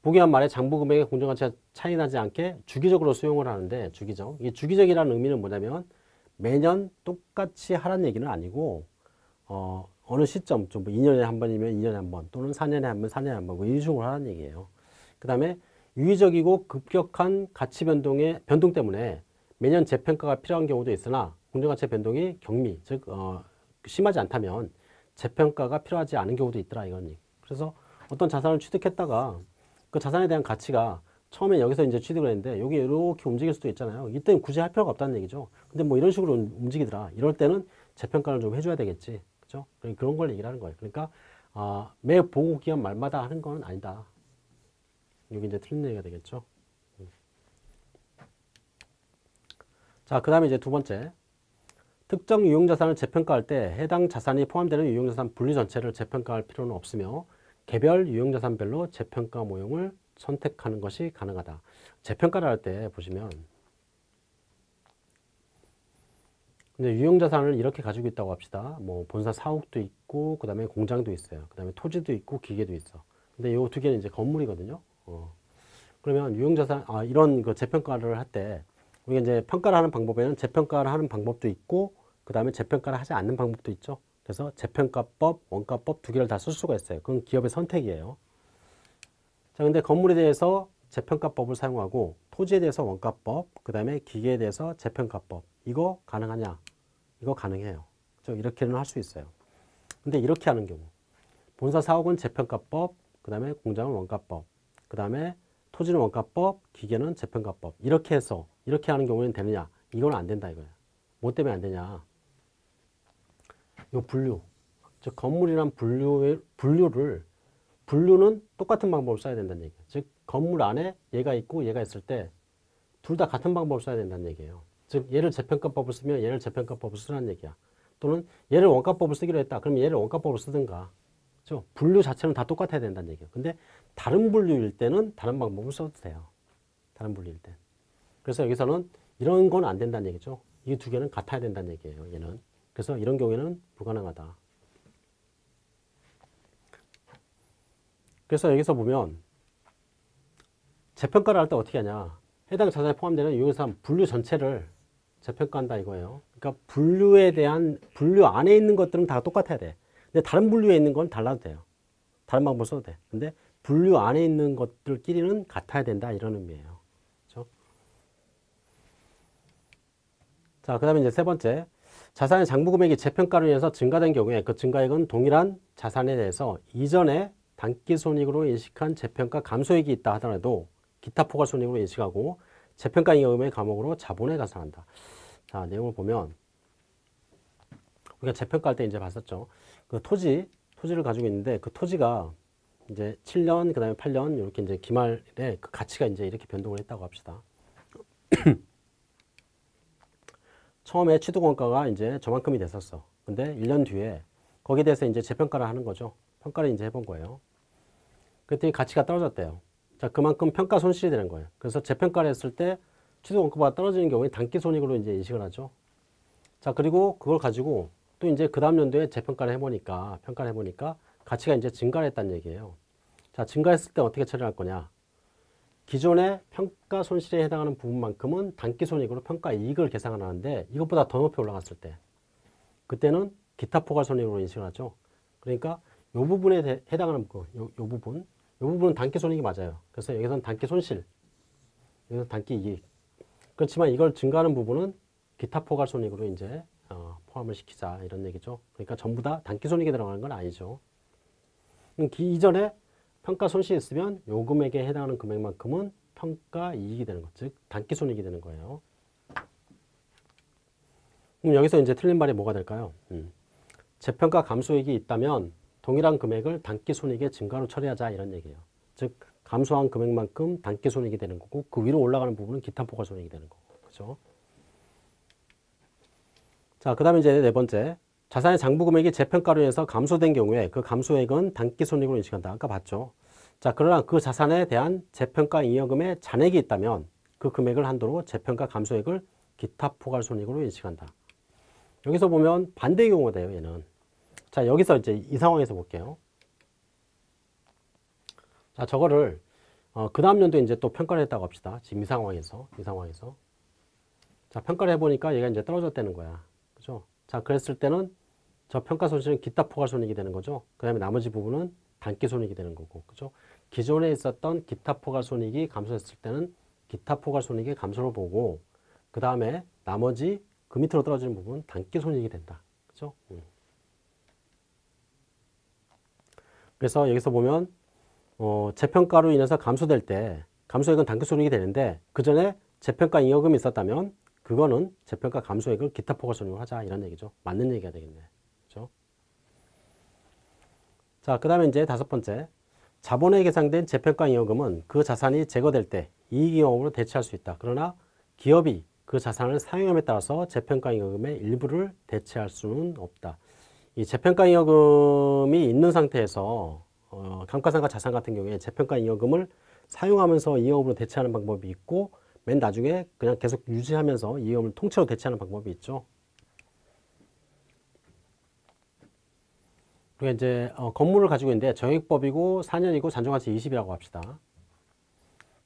보기한 말에 장부 금액의 공정가치가 차이 나지 않게 주기적으로 수용을 하는데 주기적. 이 주기적이라는 의미는 뭐냐면 매년 똑같이 하라는 얘기는 아니고 어, 어느 시점, 좀 2년에 뭐한 번이면 2년에 한 번, 또는 4년에 한 번, 4년에 한 번, 뭐 이런 식으로 하라는 얘기예요. 그 다음에 유의적이고 급격한 가치 변동의 변동 때문에 매년 재평가가 필요한 경우도 있으나 공정가치 변동이 경미, 즉 어, 심하지 않다면 재평가가 필요하지 않은 경우도 있더라 이건. 그래서 어떤 자산을 취득했다가 그 자산에 대한 가치가 처음에 여기서 이제 취득을 했는데 여기 이렇게 움직일 수도 있잖아요. 이때는 굳이 할 필요가 없다는 얘기죠. 근데 뭐 이런 식으로 움직이더라. 이럴 때는 재평가를 좀 해줘야 되겠지. 그죠? 그런 걸 얘기하는 거예요. 그러니까 아, 매 보고 기간 말마다 하는 건 아니다. 여기 이제 틀린 얘기가 되겠죠. 자, 그 다음에 이제 두 번째. 특정 유형자산을 재평가할 때 해당 자산이 포함되는 유형자산 분류 전체를 재평가할 필요는 없으며 개별 유형자산별로 재평가 모형을 선택하는 것이 가능하다. 재평가를 할 때 보시면 근데 유형자산을 이렇게 가지고 있다고 합시다. 뭐 본사 사옥도 있고 그 다음에 공장도 있어요. 그 다음에 토지도 있고 기계도 있어. 근데 요두 개는 이제 건물이거든요. 어. 그러면 유형자산 아 이런 그 재평가를 할 때 우리가 이제 평가를 하는 방법에는 재평가를 하는 방법도 있고 그 다음에 재평가를 하지 않는 방법도 있죠. 그래서 재평가법, 원가법 두 개를 다 쓸 수가 있어요. 그건 기업의 선택이에요. 자, 근데 건물에 대해서 재평가법을 사용하고 토지에 대해서 원가법, 그 다음에 기계에 대해서 재평가법. 이거 가능하냐? 이거 가능해요. 저 이렇게는 할 수 있어요. 근데 이렇게 하는 경우 본사 사옥은 재평가법, 그 다음에 공장은 원가법, 그 다음에 토지는 원가법, 기계는 재평가법. 이렇게 해서 이렇게 하는 경우에는 되느냐? 이건 안 된다 이거야. 뭐 때문에 안 되냐? 요 분류. 즉 건물이란 분류 분류를 분류는 똑같은 방법을 써야 된다는 얘기예요. 즉 건물 안에 얘가 있고 얘가 있을 때 둘 다 같은 방법을 써야 된다는 얘기예요. 즉 얘를 재평가법을 쓰면 얘를 재평가법을 쓰라는 얘기야. 또는 얘를 원가법을 쓰기로 했다. 그러면 얘를 원가법을 쓰든가. 그렇죠? 분류 자체는 다 똑같아야 된다는 얘기예요. 근데 다른 분류일 때는 다른 방법을 써도 돼요. 다른 분류일 때. 그래서 여기서는 이런 건 안 된다는 얘기죠. 이 두 개는 같아야 된다는 얘기예요. 얘는. 그래서 이런 경우에는 불가능하다. 그래서 여기서 보면 재평가를 할 때 어떻게 하냐. 해당 자산에 포함되는 유효산 분류 전체를 재평가한다 이거예요. 그러니까 분류에 대한 분류 안에 있는 것들은 다 똑같아야 돼. 근데 다른 분류에 있는 건 달라도 돼요. 다른 방법 써도 돼. 근데 분류 안에 있는 것들끼리는 같아야 된다 이런 의미예요. 그렇죠? 자, 그다음에 이제 세 번째. 자산의 장부 금액이 재평가로 인해서 증가된 경우에 그 증가액은 동일한 자산에 대해서 이전에 단기 손익으로 인식한 재평가 감소액이 있다 하더라도 기타 포괄 손익으로 인식하고 재평가 잉여금의 감옥으로 자본에 가산한다. 자, 내용을 보면 우리가 재평가할 때 이제 봤었죠. 그 토지, 토지를 가지고 있는데 그 토지가 이제 7년, 그 다음에 8년 이렇게 이제 기말에 그 가치가 이제 이렇게 변동을 했다고 합시다. 처음에 취득원가가 이제 저만큼이 됐었어. 근데 1년 뒤에 거기에 대해서 이제 재평가를 하는 거죠. 평가를 이제 해본 거예요. 그랬더니 가치가 떨어졌대요. 자, 그만큼 평가 손실이 되는 거예요. 그래서 재평가를 했을 때 취득원가가 떨어지는 경우에 단기 손익으로 이제 인식을 하죠. 자, 그리고 그걸 가지고 또 이제 그 다음 연도에 재평가를 해보니까, 평가를 해보니까 가치가 이제 증가를 했다는 얘기예요. 자, 증가했을 때 어떻게 처리할 거냐. 기존의 평가 손실에 해당하는 부분만큼은 단기 손익으로 평가 이익을 계산하는데 이것보다 더 높이 올라갔을 때 그때는 기타 포괄 손익으로 인식을 하죠. 그러니까 이 부분에 대, 해당하는 거, 요, 요 부분, 이 부분은 단기 손익이 맞아요. 그래서 여기서는 단기 손실, 여기서 단기 이익. 그렇지만 이걸 증가하는 부분은 기타 포괄 손익으로 이제 어, 포함을 시키자 이런 얘기죠. 그러니까 전부 다 단기 손익에 들어가는 건 아니죠. 이전에 평가 손실이 있으면 요 금액에 해당하는 금액만큼은 평가 이익이 되는 것, 즉 단기 손익이 되는 거예요. 그럼 여기서 이제 틀린 말이 뭐가 될까요? 음. 재평가 감소액이 있다면 동일한 금액을 단기 손익의 증가로 처리하자 이런 얘기예요. 즉 감소한 금액만큼 단기 손익이 되는 거고 그 위로 올라가는 부분은 기타 포괄 손익이 되는 거고. 그죠? 자, 그 다음에 이제 네 번째. 자산의 장부 금액이 재평가로 인해서 감소된 경우에 그 감소액은 단기 손익으로 인식한다. 아까 봤죠. 자, 그러나 그 자산에 대한 재평가 잉여금의 잔액이 있다면 그 금액을 한도로 재평가 감소액을 기타 포괄 손익으로 인식한다. 여기서 보면 반대 경우가 돼요, 얘는. 자, 여기서 이제 이 상황에서 볼게요. 자, 저거를 어, 그 다음 연도에 이제 또 평가를 했다고 합시다. 지금 이 상황에서, 이 상황에서. 자, 평가를 해보니까 얘가 이제 떨어졌다는 거야. 그죠? 자, 그랬을 때는 저 평가 손실은 기타 포괄 손익이 되는 거죠. 그 다음에 나머지 부분은 단기 손익이 되는 거고. 그죠? 기존에 있었던 기타 포괄 손익이 감소했을 때는 기타 포괄 손익의 감소를 보고, 그 다음에 나머지 그 밑으로 떨어지는 부분 단기 손익이 된다. 그죠? 음. 그래서 여기서 보면 어, 재평가로 인해서 감소될 때 감소액은 단기 손익이 되는데 그 전에 재평가 잉여금이 있었다면 그거는 재평가 감소액을 기타 포괄손익으로 하자 이런 얘기죠. 맞는 얘기가 되겠네. 그렇죠? 자, 그 다음에 이제 다섯 번째. 자본에 계상된 재평가 잉여금은 그 자산이 제거될 때 이익잉여금으로 대체할 수 있다. 그러나 기업이 그 자산을 사용함에 따라서 재평가 잉여금의 일부를 대체할 수는 없다. 이 재평가 잉여금이 있는 상태에서 어, 감가상각 자산 같은 경우에 재평가 잉여금을 사용하면서 잉여금으로 대체하는 방법이 있고 맨 나중에 그냥 계속 유지하면서 잉여금을 통째로 대체하는 방법이 있죠. 그리고 이제 어, 건물을 가지고 있는데 정액법이고 4년이고 잔존가치 20이라고 합시다.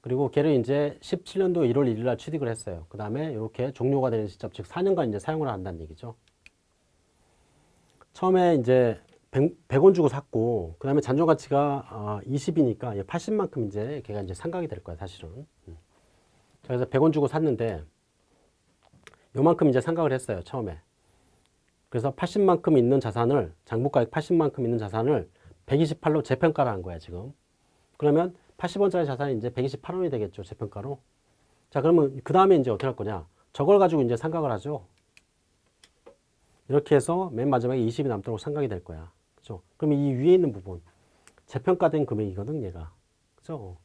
그리고 걔를 이제 17년도 1월 1일 날 취득을 했어요. 그 다음에 이렇게 종료가 되는 시점, 즉 4년간 이제 사용을 한다는 얘기죠. 처음에 이제 100, 100원 주고 샀고, 그 다음에 잔존 가치가 어, 20이니까 80만큼 이제 걔가 이제 상각이 될 거야, 사실은. 음. 그래서 100원 주고 샀는데, 요만큼 이제 상각을 했어요, 처음에. 그래서 80만큼 있는 자산을 장부가액 80만큼 있는 자산을 128로 재평가를 한 거야 지금. 그러면 80원짜리 자산이 이제 128원이 되겠죠 재평가로. 자 그러면 그 다음에 이제 어떻게 할 거냐? 저걸 가지고 이제 상각을 하죠. 이렇게 해서 맨 마지막에 20이 남도록 상각이 될 거야. 그죠? 그럼 이 위에 있는 부분 재평가된 금액이거든 얘가. 그죠?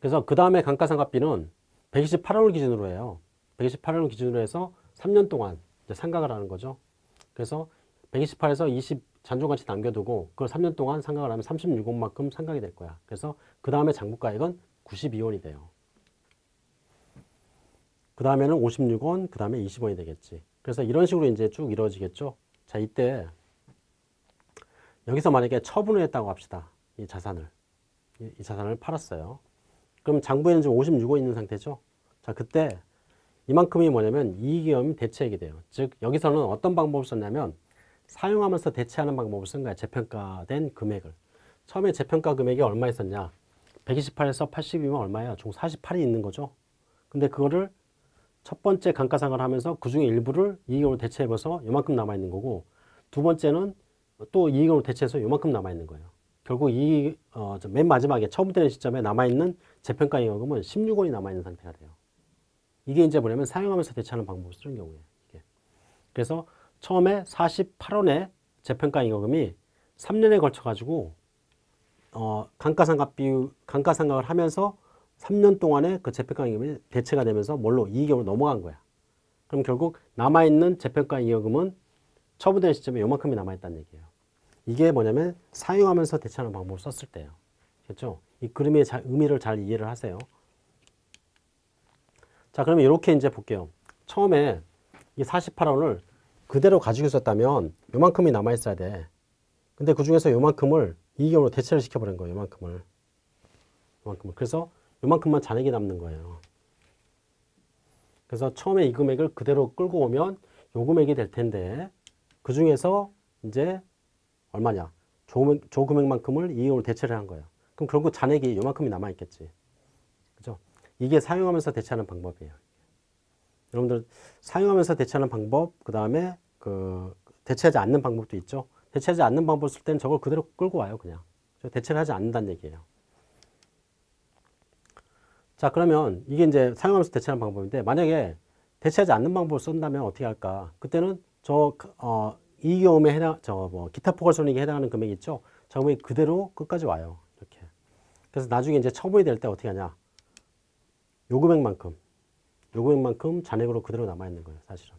그래서 그 다음에 감가상각비는 128원을 기준으로 해요. 128원을 기준으로 해서 3년 동안 상각을 하는 거죠. 그래서 128에서 20 잔존가치 남겨두고 그걸 3년 동안 상각을 하면 36원만큼 상각이 될 거야. 그래서 그 다음에 장부가액은 92원이 돼요. 그 다음에는 56원, 그 다음에 20원이 되겠지. 그래서 이런 식으로 이제 쭉 이루어지겠죠. 자, 이때 여기서 만약에 처분을 했다고 합시다. 이 자산을. 이, 이 자산을 팔았어요. 그럼 장부에는 지금 56원 있는 상태죠. 자, 그때 이만큼이 뭐냐면 이익이익 대체액이 돼요. 즉 여기서는 어떤 방법을 썼냐면 사용하면서 대체하는 방법을 쓴 거야. 재평가된 금액을. 처음에 재평가 금액이 얼마였었냐? 128에서 80이면 얼마야? 총 48이 있는 거죠. 근데 그거를 첫 번째 감가상각을 하면서 그 중에 일부를 이익으로 대체해서 요만큼 남아있는 거고 두 번째는 또 이익으로 대체해서 요만큼 남아있는 거예요. 결국 이, 어, 맨 마지막에 처분되는 시점에 남아있는 재평가 이익금은 16원이 남아있는 상태가 돼요. 이게 이제 뭐냐면 사용하면서 대체하는 방법을 쓰는 경우예요. 이게. 그래서 처음에 48원의 재평가 잉여금이 3년에 걸쳐 가지고 어, 감가상각 비율, 감가상각을 하면서 3년 동안에 그 재평가 잉여금이 대체가 되면서 뭘로 이익으로 넘어간 거야. 그럼 결국 남아있는 재평가 잉여금은 처분된 시점에 요만큼이 남아있다는 얘기예요. 이게 뭐냐면 사용하면서 대체하는 방법을 썼을 때예요. 그렇죠? 이 그림의 자, 의미를 잘 이해를 하세요. 자, 그러면 이렇게 이제 볼게요. 처음에 이 48원을 그대로 가지고 있었다면 요만큼이 남아있어야 돼. 근데 그 중에서 요만큼을 이익으로 대체를 시켜버린 거예요. 요만큼을. 요만큼을. 그래서 요만큼만 잔액이 남는 거예요. 그래서 처음에 이 금액을 그대로 끌고 오면 요 금액이 될 텐데 그 중에서 이제 얼마냐? 조, 조 금액만큼을 이익으로 대체를 한 거예요. 그럼 결국 잔액이 요만큼이 남아있겠지. 이게 사용하면서 대체하는 방법이에요. 여러분들 사용하면서 대체하는 방법, 그 다음에 그 대체하지 않는 방법도 있죠. 대체하지 않는 방법을 쓸 때는 저걸 그대로 끌고 와요, 그냥. 대체를 하지 않는다는 얘기예요. 자, 그러면 이게 이제 사용하면서 대체하는 방법인데, 만약에 대체하지 않는 방법을 쓴다면 어떻게 할까? 그때는 저, 어, 이 경험에 해당, 저, 뭐, 기타 포괄 손익에 해당하는 금액 있죠? 저 금액이 그대로 끝까지 와요. 이렇게. 그래서 나중에 이제 처분이 될 때 어떻게 하냐? 요 금액만큼 요 금액만큼 잔액으로 그대로 남아 있는 거예요 사실은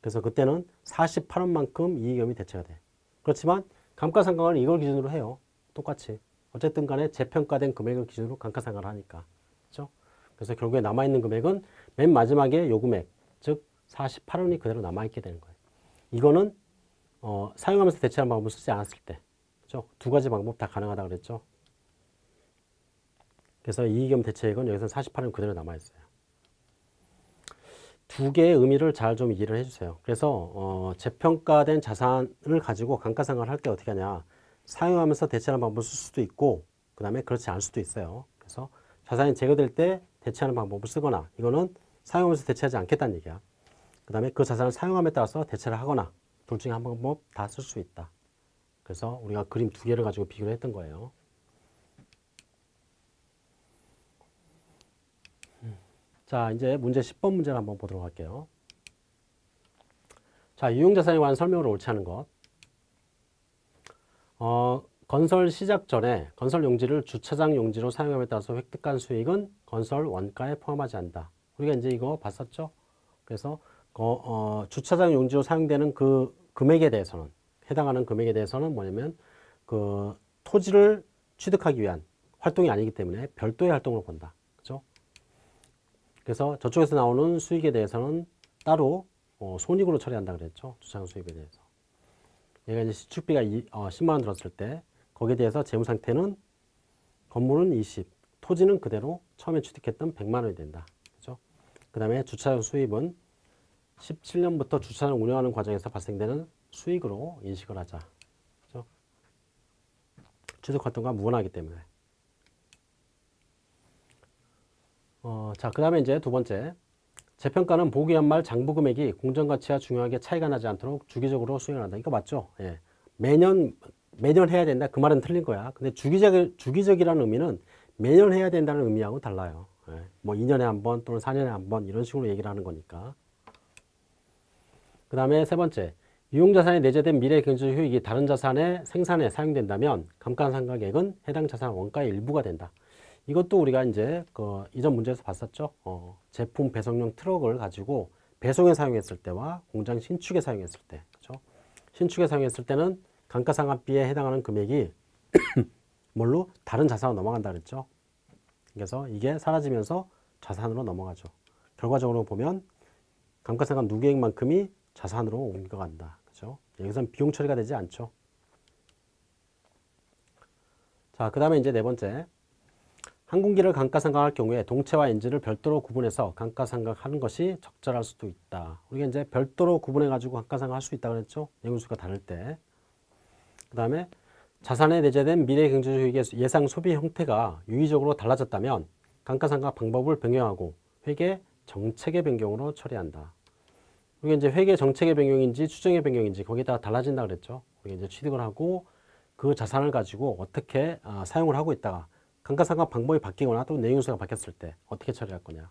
그래서 그때는 48원만큼 이익염이 대체가 돼 그렇지만 감가상각은 이걸 기준으로 해요 똑같이 어쨌든 간에 재평가된 금액을 기준으로 감가상각을 하니까 그렇죠? 그래서 결국에 남아 있는 금액은 맨 마지막에 요 금액 즉 48원이 그대로 남아 있게 되는 거예요 이거는 어, 사용하면서 대체하는 방법을 쓰지 않았을 때 그렇죠? 두 가지 방법 다 가능하다 그랬죠 그래서 이익겸 대체액은 여기서 48은 그대로 남아있어요. 두 개의 의미를 잘 좀 이해를 해주세요. 그래서 어, 재평가된 자산을 가지고 감가상각을 할 때 어떻게 하냐. 사용하면서 대체하는 방법을 쓸 수도 있고 그 다음에 그렇지 않을 수도 있어요. 그래서 자산이 제거될 때 대체하는 방법을 쓰거나 이거는 사용하면서 대체하지 않겠다는 얘기야. 그 다음에 그 자산을 사용함에 따라서 대체를 하거나 둘 중에 한 방법 다 쓸 수 있다. 그래서 우리가 그림 두 개를 가지고 비교를 했던 거예요. 자, 이제 문제 10번 문제를 한번 보도록 할게요. 자, 유용자산에 관한 설명을 옳지 않은 것. 어, 건설 시작 전에 건설 용지를 주차장 용지로 사용함에 따라서 획득한 수익은 건설 원가에 포함하지 않는다. 우리가 이제 이거 봤었죠? 그래서 거- 어, 주차장 용지로 사용되는 그 금액에 대해서는 해당하는 금액에 대해서는 뭐냐면 그 토지를 취득하기 위한 활동이 아니기 때문에 별도의 활동으로 본다. 그죠? 그래서 저쪽에서 나오는 수익에 대해서는 따로 어, 손익으로 처리한다 그랬죠. 주차장 수익에 대해서. 얘가 이제 시축비가 이, 어, 10만 원 들었을 때 거기에 대해서 재무 상태는 건물은 20, 토지는 그대로 처음에 취득했던 100만 원이 된다. 그죠? 그 다음에 주차장 수입은 17년부터 주차장 운영하는 과정에서 발생되는 수익으로 인식을 하자. 그죠? 취득 활동과 무관하기 때문에. 어, 자, 그 다음에 이제 두 번째. 재평가는 보기 연말 장부 금액이 공정가치와 중요하게 차이가 나지 않도록 주기적으로 수행을 한다. 이거 맞죠? 예. 매년, 매년 해야 된다. 그 말은 틀린 거야. 근데 주기적, 주기적이라는 의미는 매년 해야 된다는 의미하고 달라요. 예. 뭐 2년에 한 번 또는 4년에 한 번 이런 식으로 얘기를 하는 거니까. 그 다음에 세 번째. 유용자산에 내재된 미래 경제 효익이 다른 자산의 생산에 사용된다면 감가상각액은 해당 자산 원가의 일부가 된다. 이것도 우리가 이제 그 이전 문제에서 봤었죠. 어, 제품 배송용 트럭을 가지고 배송에 사용했을 때와 공장 신축에 사용했을 때, 그렇죠? 신축에 사용했을 때는 감가상각비에 해당하는 금액이 뭘로 다른 자산으로 넘어간다 그랬죠. 그래서 이게 사라지면서 자산으로 넘어가죠. 결과적으로 보면 감가상각 누계액만큼이 자산으로 옮겨간다. 그렇죠? 여기서는 비용 처리가 되지 않죠. 자, 그 다음에 이제 네 번째. 항공기를 감가상각할 경우에 동체와 엔진을 별도로 구분해서 감가상각하는 것이 적절할 수도 있다. 우리가 이제 별도로 구분해 가지고 감가상각할 수 있다 그랬죠. 내용수가 다를 때. 그 다음에 자산에 내재된 미래 경제적 예상 소비 형태가 유의적으로 달라졌다면 감가상각 방법을 변경하고 회계 정책의 변경으로 처리한다. 우리가 이제 회계 정책의 변경인지 추정의 변경인지 거기다 달라진다 그랬죠. 우리가 이제 취득을 하고 그 자산을 가지고 어떻게 아, 사용을 하고 있다가 감가상각 방법이 바뀌거나 또 내용수가 바뀌었을 때 어떻게 처리할 거냐.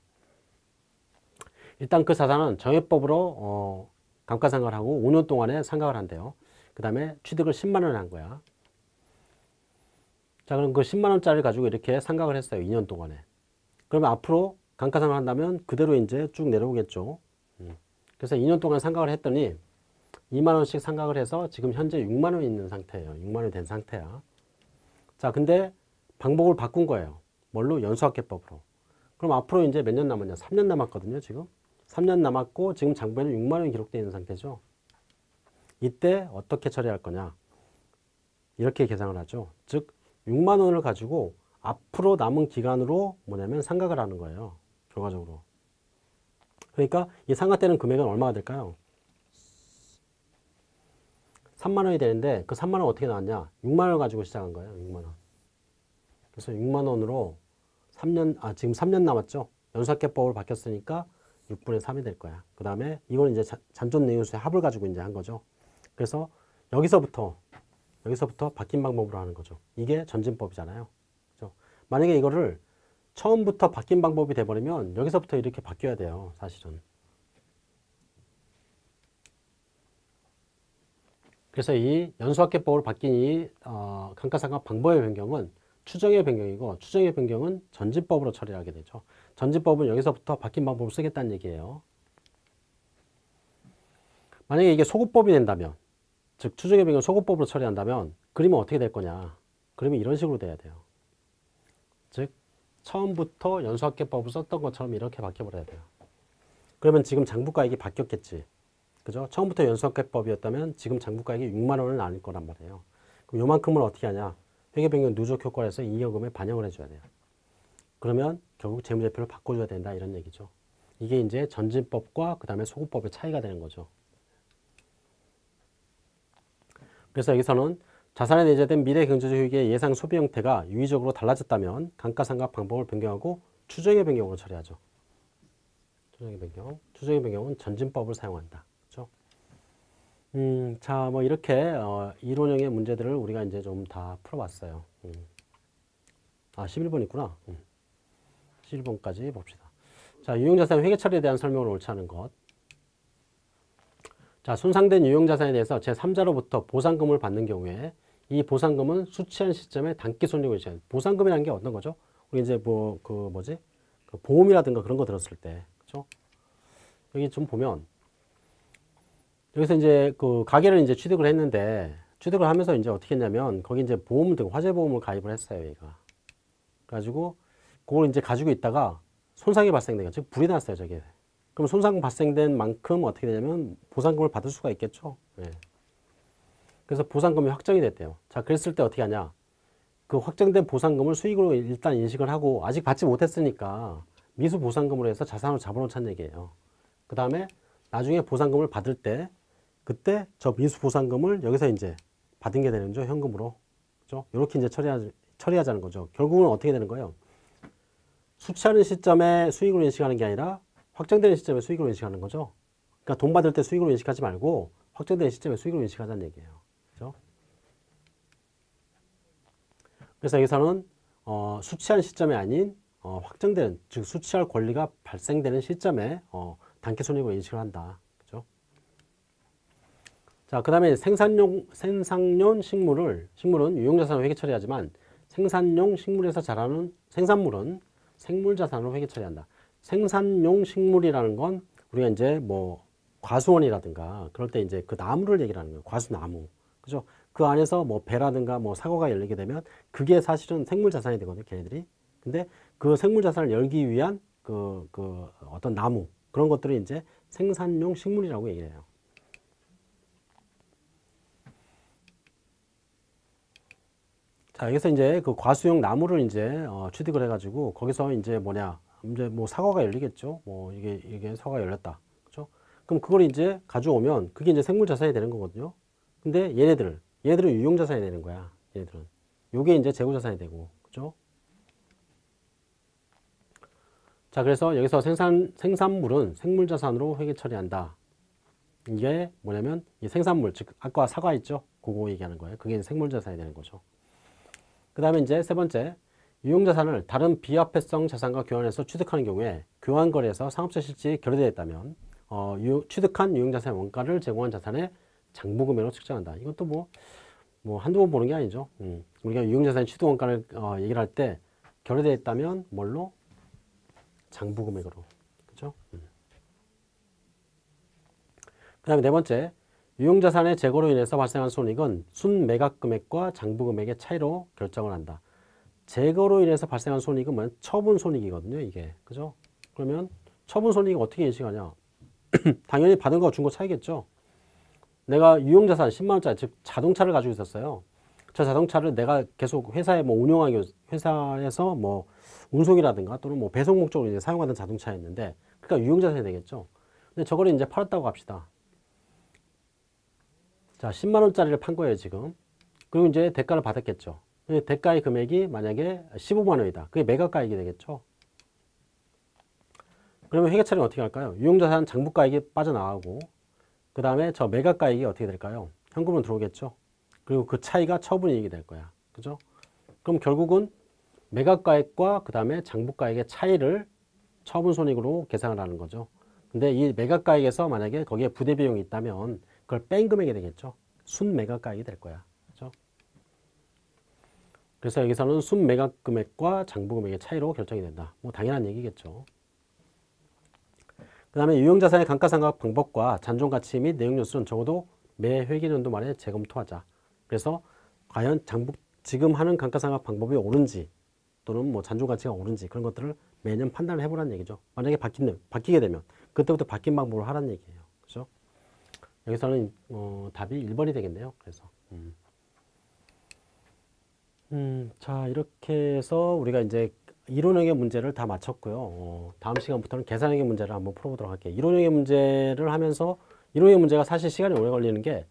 일단 그 자산은 정액법으로 어, 감가상각을 하고 5년 동안에 상각을 한대요. 그 다음에 취득을 10만 원에 한 거야. 자 그럼 그 10만 원짜리를 가지고 이렇게 상각을 했어요. 2년 동안에. 그러면 앞으로 감가상각을 한다면 그대로 이제 쭉 내려오겠죠. 음. 그래서 2년 동안 상각을 했더니 2만 원씩 상각을 해서 지금 현재 6만 원이 있는 상태예요. 6만 원이 된 상태야. 자 근데 방법을 바꾼 거예요. 뭘로? 연수학계법으로. 그럼 앞으로 이제 몇 년 남았냐? 3년 남았거든요, 지금. 3년 남았고 지금 장부에는 6만 원이 기록되어 있는 상태죠. 이때 어떻게 처리할 거냐? 이렇게 계산을 하죠. 즉 6만 원을 가지고 앞으로 남은 기간으로 뭐냐면 상각을 하는 거예요. 결과적으로. 그러니까 이 상각되는 금액은 얼마가 될까요? 3만 원이 되는데 그 3만 원 어떻게 나왔냐? 6만 원을 가지고 시작한 거예요. 6만 원. 그래서 6만 원으로 3년, 아, 지금 3년 남았죠? 연수학계법으로 바뀌었으니까 6분의 3이 될 거야. 그 다음에 이건 이제 자- 잔존 내용수의 합을 가지고 이제 한 거죠. 그래서 여기서부터, 여기서부터 바뀐 방법으로 하는 거죠. 이게 전진법이잖아요. 그죠? 만약에 이거를 처음부터 바뀐 방법이 돼버리면 여기서부터 이렇게 바뀌어야 돼요. 사실은. 그래서 이 연수학계법으로 바뀐 이 어, 감가상각 방법의 변경은 추정의 변경이고 추정의 변경은 전진법으로 처리하게 되죠. 전진법은 여기서부터 바뀐 방법을 쓰겠다는 얘기예요. 만약에 이게 소급법이 된다면 즉 추정의 변경 소급법으로 처리한다면 그림은 어떻게 될 거냐 그림이 이런 식으로 돼야 돼요. 즉 처음부터 연수학계법을 썼던 것처럼 이렇게 바뀌어버려야 돼요. 그러면 지금 장부가액이 바뀌었겠지. 그죠? 처음부터 연수학계법이었다면 지금 장부가액이 6만 원을 나눌 거란 말이에요. 그럼 요만큼을 어떻게 하냐? 회계변경 누적 효과를 해서 잉여금에 반영을 해줘야 돼요. 그러면 결국 재무제표를 바꿔줘야 된다 이런 얘기죠. 이게 이제 전진법과 그 다음에 소급법의 차이가 되는 거죠. 그래서 여기서는 자산에 내재된 미래 경제적 효익의 예상 소비 형태가 유의적으로 달라졌다면 감가상각 방법을 변경하고 추정의 변경으로 처리하죠. 추정의 변경. 추정의 변경은 전진법을 사용한다. 그렇죠? 음, 자, 뭐 이렇게 어, 이론형의 문제들을 우리가 이제 좀 다 풀어봤어요. 음. 아, 11번 있구나. 음. 11번까지 봅시다. 자, 유용자산 회계 처리에 대한 설명을 옳지 않은 것. 자, 손상된 유용자산에 대해서 제3자로부터 보상금을 받는 경우에 이 보상금은 수취한 시점에 단기 손익을 인식하는 보상금이라는 게 어떤 거죠? 우리 이제 뭐 그 뭐지? 그 보험이라든가 그런 거 들었을 때, 그렇죠? 여기 좀 보면 여기서 이제 그 가게를 이제 취득을 했는데 취득을 하면서 이제 어떻게 했냐면 거기 이제 보험 등 화재 보험을 가입을 했어요, 얘가. 가지고 그걸 이제 가지고 있다가 손상이 발생된 거죠. 불이 났어요, 저게. 그럼 손상 발생된 만큼 어떻게 되냐면 보상금을 받을 수가 있겠죠. 예. 그래서 보상금이 확정이 됐대요. 자, 그랬을 때 어떻게 하냐? 그 확정된 보상금을 수익으로 일단 인식을 하고 아직 받지 못했으니까 미수 보상금으로 해서 자산으로 잡아놓자는 얘기예요. 그 다음에 나중에 보상금을 받을 때 그때 저 미수 보상금을 여기서 이제 받은 게 되는 거죠. 현금으로. 그죠? 이렇게 이제 처리하, 처리하자는 거죠. 결국은 어떻게 되는 거예요? 수취하는 시점에 수익으로 인식하는 게 아니라 확정되는 시점에 수익으로 인식하는 거죠. 그러니까 돈 받을 때 수익으로 인식하지 말고 확정되는 시점에 수익으로 인식하자는 얘기예요. 그래서 여기서는 어, 수취한 시점이 아닌 어, 확정되는 즉 수취할 권리가 발생되는 시점에 어, 단기 손익으로 인식을 한다. 그죠? 자, 그다음에 생산용 생산용 식물을 식물은 유용 자산으로 회계 처리하지만 생산용 식물에서 자라는 생산물은 생물 자산으로 회계 처리한다. 생산용 식물이라는 건 우리가 이제 뭐 과수원이라든가 그럴 때 이제 그 나무를 얘기를 하는 거예요. 과수나무. 그죠? 그 안에서 뭐 배라든가 뭐 사과가 열리게 되면 그게 사실은 생물 자산이 되거든요. 걔네들이. 근데 그 생물 자산을 열기 위한 그, 그 어떤 나무 그런 것들을 이제 생산용 식물이라고 얘기를 해요. 자, 여기서 이제 그 과수용 나무를 이제 어, 취득을 해가지고 거기서 이제 뭐냐, 이제 뭐 사과가 열리겠죠. 뭐 이게 이게 사과가 열렸다, 그렇죠? 그럼 그걸 이제 가져오면 그게 이제 생물 자산이 되는 거거든요. 근데 얘네들, 얘들은 유용 자산이 되는 거야. 얘네들은 요게 이제 재고 자산이 되고, 그렇죠? 자, 그래서 여기서 생산 생산물은 생물 자산으로 회계 처리한다. 이게 뭐냐면 이 생산물, 즉 아까 사과 있죠? 그거 얘기하는 거예요. 그게 생물 자산이 되는 거죠. 그 다음에 이제 세 번째, 유용자산을 다른 비화폐성 자산과 교환해서 취득하는 경우에 교환거래에서 상업자 실질이 결여되어 있다면 어, 유, 취득한 유용자산의 원가를 제공한 자산의 장부금액으로 측정한다. 이것도 뭐, 뭐 한두 번 보는 게 아니죠. 음. 우리가 유용자산의 취득 원가를 어, 얘기를 할 때 결여되어 있다면 뭘로? 장부금액으로. 그죠? 음. 그 다음에 네 번째, 유용자산의 재고로 인해서 발생한 손익은 순매각금액과 장부금액의 차이로 결정을 한다. 재고로 인해서 발생한 손익은 뭐냐? 처분 손익이거든요, 이게. 그죠? 그러면 처분 손익이 어떻게 인식하냐? 당연히 받은 거준거 차이겠죠? 내가 유용자산 10만원짜리, 즉 자동차를 가지고 있었어요. 저 자동차를 내가 계속 회사에 뭐 운영하기, 회사에서 뭐 운송이라든가 또는 뭐 배송 목적으로 이제 사용하던 자동차였는데, 그러니까 유용자산이 되겠죠? 근데 저거를 이제 팔았다고 합시다. 자, 10만 원짜리를 판 거예요, 지금. 그리고 이제 대가를 받았겠죠. 대가의 금액이 만약에 15만 원이다. 그게 매각가액이 되겠죠. 그러면 회계처리는 어떻게 할까요? 유용자산 장부가액이 빠져나가고 그 다음에 저 매각가액이 어떻게 될까요? 현금으로 들어오겠죠. 그리고 그 차이가 처분이익이 될 거야. 그죠? 그럼 결국은 매각가액과 그 다음에 장부가액의 차이를 처분손익으로 계산을 하는 거죠. 근데 이 매각가액에서 만약에 거기에 부대비용이 있다면 그걸 뺀 금액이 되겠죠. 순매각가액이 될 거야. 그렇죠? 그래서 여기서는 순매각 금액과 장부 금액의 차이로 결정이 된다. 뭐 당연한 얘기겠죠. 그 다음에 유형자산의 감가상각 방법과 잔존가치 및 내용 요소는 적어도 매 회계연도 말에 재검토하자. 그래서 과연 장부, 지금 하는 감가상각 방법이 옳은지 또는 뭐 잔존가치가 옳은지 그런 것들을 매년 판단을 해보라는 얘기죠. 만약에 바뀌는, 바뀌게 되면 그때부터 바뀐 방법을 하라는 얘기예요. 그죠? 여기서는 어, 답이 1번이 되겠네요. 그래서 음. 음, 자 이렇게 해서 우리가 이제 이론형의 문제를 다 마쳤고요. 어, 다음 시간부터는 계산형의 문제를 한번 풀어보도록 할게요. 이론형의 문제를 하면서 이론형의 문제가 사실 시간이 오래 걸리는 게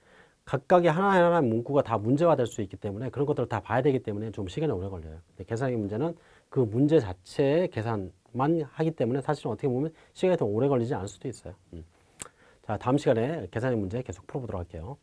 각각의 하나하나 문구가 다 문제화 될 수 있기 때문에 그런 것들을 다 봐야 되기 때문에 좀 시간이 오래 걸려요. 계산형의 문제는 그 문제 자체의 계산만 하기 때문에 사실은 어떻게 보면 시간이 더 오래 걸리지 않을 수도 있어요. 음. 자, 다음 시간에 계산형 문제 계속 풀어보도록 할게요.